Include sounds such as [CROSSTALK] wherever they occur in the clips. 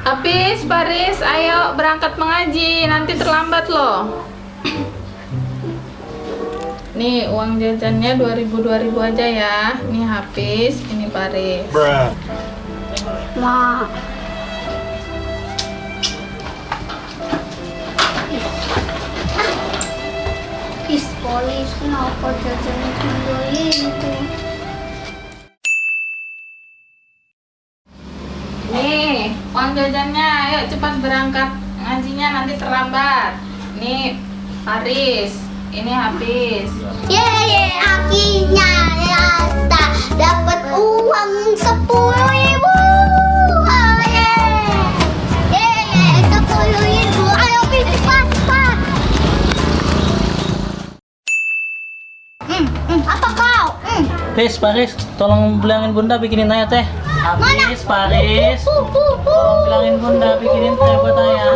Habis, Paris, ayo berangkat mengaji, nanti terlambat loh. Nih, uang jajannya 2000 2000 aja ya. Nih habis, ini Paris. Bruh. Ma. Is polis kenapa jajannya cuma itu? Nih, uang jajannya, ayo cepat berangkat ngajinya nanti terlambat. Nih, Paris, ini habis. Yeay, akhirnya ya tak dapat uang sepuluh ribu. Hmm, apa kau? Hmm. Paris, Paris, tolong bilangin bunda bikinin ayah teh. Paris. Uh. Tolong bilangin bunda bikinin teh buat ayah.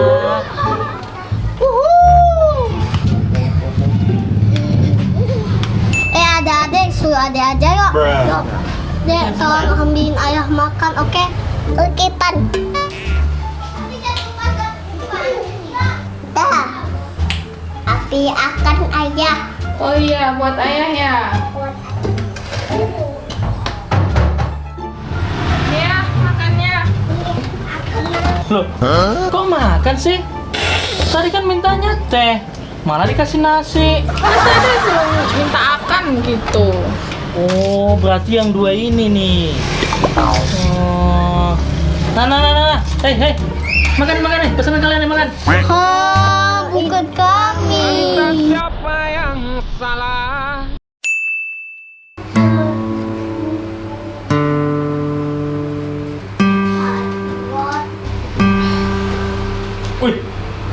Eh suruh aja yuk. Yuk. Dek tolong ambilin ayah makan oke? Oke pan. Dah. Api akan ayah. Oh iya, buat ayah ya. Nih Loh, kok makan sih? Tadi kan mintanya teh, malah dikasih nasi. Tadi [LAUGHS] minta akan gitu. Oh, berarti yang dua ini nih. Oh. Nah, nah, nah, nah. Hei, hei. Makan, makan nih. Pesanan kalian nih, makan. Hah, bukan kami.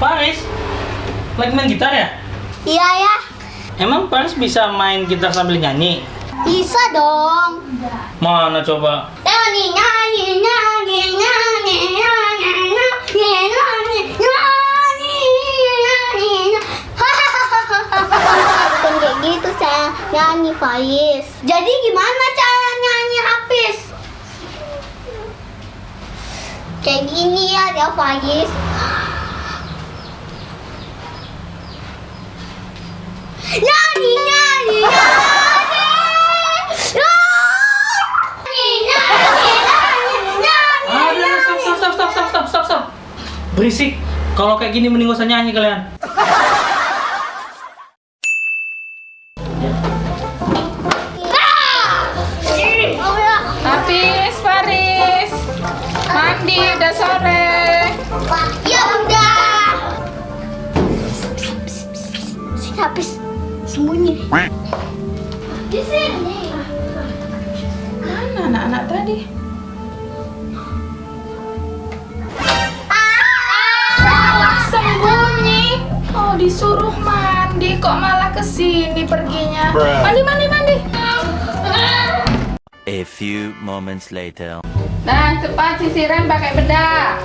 Paris. Lagi main gitar ya? Iya ya, Emang Paris bisa main gitar sambil nyanyi? bisa dong. Mana coba? Nyanyi, nyanyi, nyanyi, nyanyi, nyanyi, nyanyi, nyanyi, nyanyi, nyanyi. Bukan [LAUGHS] kayak gitu saya nyanyi Faiz. Jadi gimana cara nyanyi Hafiz? Kayak gini ya dia Faiz. Nyanyi, nyanyi, nyanyi. Nyanyi, nyanyi, nyanyi, nyanyi. Ada, stop, stop, stop, stop, stop, stop, stop, stop. Berisik. Kalau kayak gini mending gak usah nyanyi kalian. Habis, Paris. Mandi, udah sore. Di sini. Mana anak-anak tadi? Malah sembunyi. Oh, disuruh mandi kok malah ke sini perginya. Bruh. Mandi, mandi, mandi. A few moments later. Nah, cepat sisiran pakai bedak.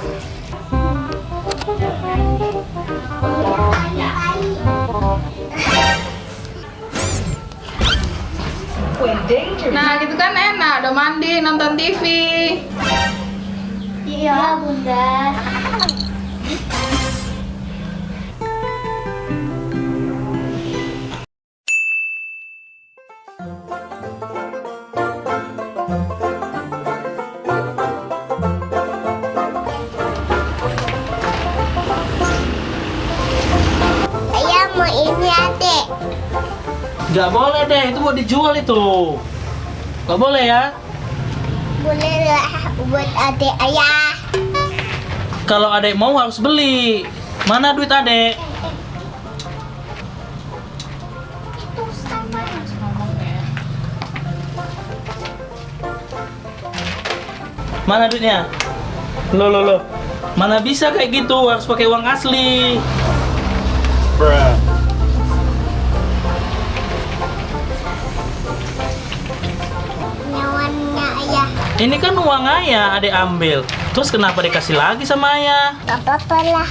Nah, gitu kan enak, udah mandi, nonton TV. Iya, Bunda. Saya mau ini adek. Gak boleh deh, itu mau dijual itu. Gak boleh ya. Boleh lah buat adek ayah. Kalau adek mau harus beli. Mana duit adek? Mana duitnya? Lo lo lo. Mana bisa kayak gitu? Harus pakai uang asli. Bruh. Ini kan uang ayah adek ambil. Terus kenapa dikasih lagi sama ayah? Gak apa-apa lah.